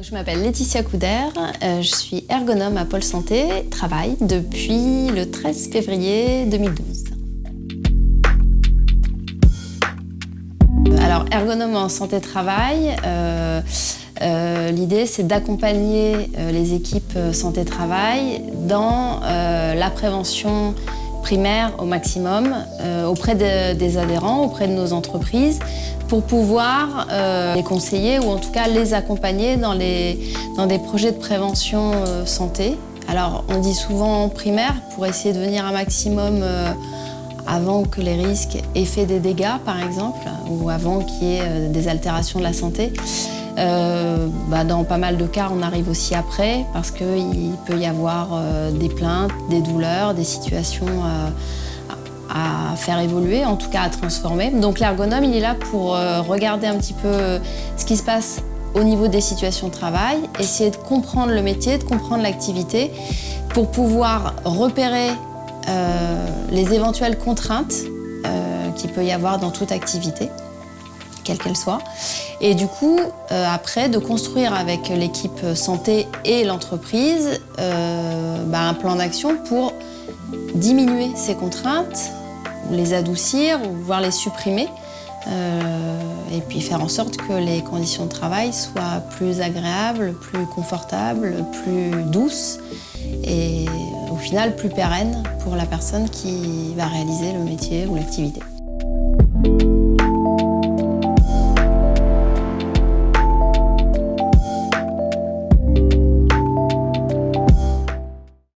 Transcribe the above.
Je m'appelle Laetitia Couder, euh, je suis ergonome à Pôle Santé, travail depuis le 13 février 2012. Alors, ergonome en santé-travail, euh, euh, l'idée c'est d'accompagner les équipes santé-travail dans la prévention primaire au maximum auprès des adhérents, auprès de nos entreprises, pour pouvoir euh, les conseiller ou en tout cas les accompagner dans, les, dans des projets de prévention euh, santé. Alors on dit souvent primaire pour essayer de venir un maximum euh, avant que les risques aient fait des dégâts par exemple ou avant qu'il y ait des altérations de la santé. Bah, dans pas mal de cas, on arrive aussi après parce qu'il peut y avoir des plaintes, des douleurs, des situations à faire évoluer, en tout cas à transformer. Donc l'ergonome, il est là pour euh, regarder un petit peu ce qui se passe au niveau des situations de travail, essayer de comprendre le métier, de comprendre l'activité, pour pouvoir repérer euh, les éventuelles contraintes euh, qu'il peut y avoir dans toute activité, quelle qu'elle soit. Et du coup, après, de construire avec l'équipe santé et l'entreprise bah, un plan d'action pour diminuer ces contraintes, les adoucir ou voire les supprimer. Euh, et puis faire en sorte que les conditions de travail soient plus agréables, plus confortables, plus douces et au final plus pérennes pour la personne qui va réaliser le métier ou l'activité.